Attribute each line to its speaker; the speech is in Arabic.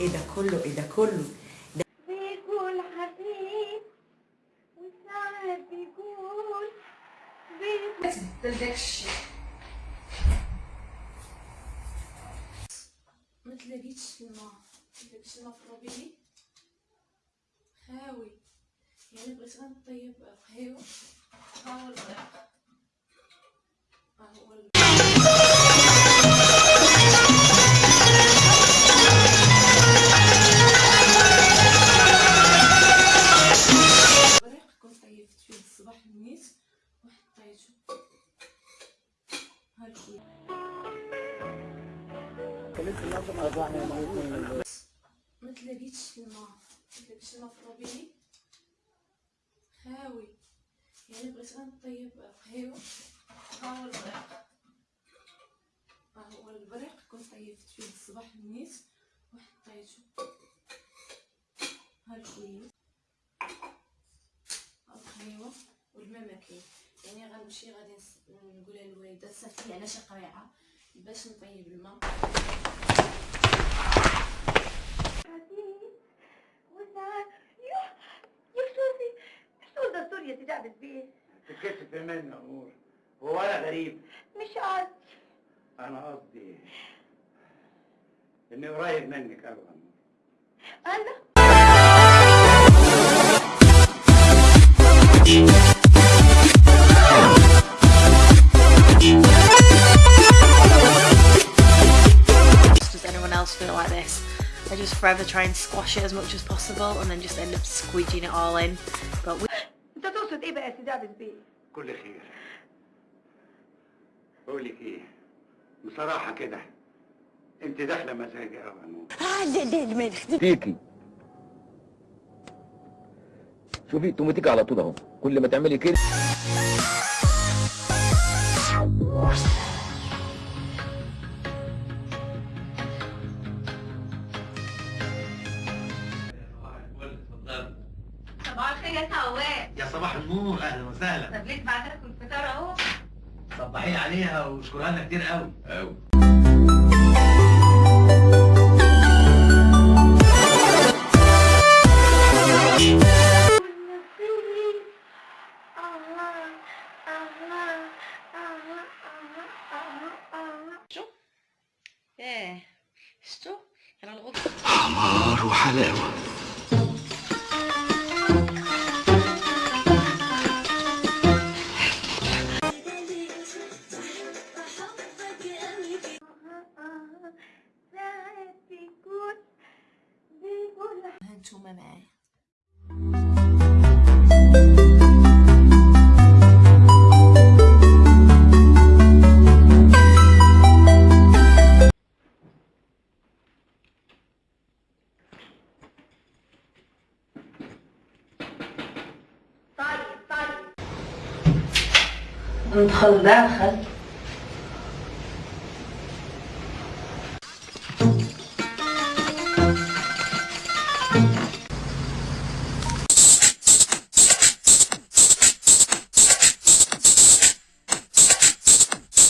Speaker 1: إيه ده كله إيه ده كله؟
Speaker 2: بيقول حبيب وساعات بيقول بيقول
Speaker 3: تلدكش ما تلاقيتش الماء ما تلاقيتش الماء في خاوي يعني بغيت غير نطيب خيو ها هو الغرق ما تلاقيتش الماء ما تلاقيتش الماء في الروبيني خاوي يعني بغيت غير نطيب خيو ها هو البريق ها هو البريق كنت طيبت فيه الصباح نيت وحطيته ها الخيوط ها الخيوة والما ما كاين يعني غنمشي غادي نقولها للوالدة صافي على شي قريعة. باش نطيب الماء.
Speaker 4: تتكسف مني يا نور هو أنا غريب
Speaker 2: مش قصدي
Speaker 4: أنا قصدي اني قريب منك
Speaker 5: أنا else feel like this? I just forever try and squash it as much as possible and then just end up squeegeeing it all in. But we
Speaker 2: انت تقصد ايه بقى يا سيدي عبد البيت
Speaker 4: كل خير بقول لك ايه بصراحه كده انت داخله مزاجي قوي يا نور
Speaker 6: فيكي شوفي توماتيك على طول اهو كل ما تعملي كده
Speaker 2: يا سواق
Speaker 7: يا صباح النور أهلا وسهلا.
Speaker 2: طب ليه بعت لكم الفطار أهو.
Speaker 7: صبحي عليها واشكرها لنا كتير قوي حمار وحلاوة.
Speaker 2: ساعات طيب طيب. ندخل داخل.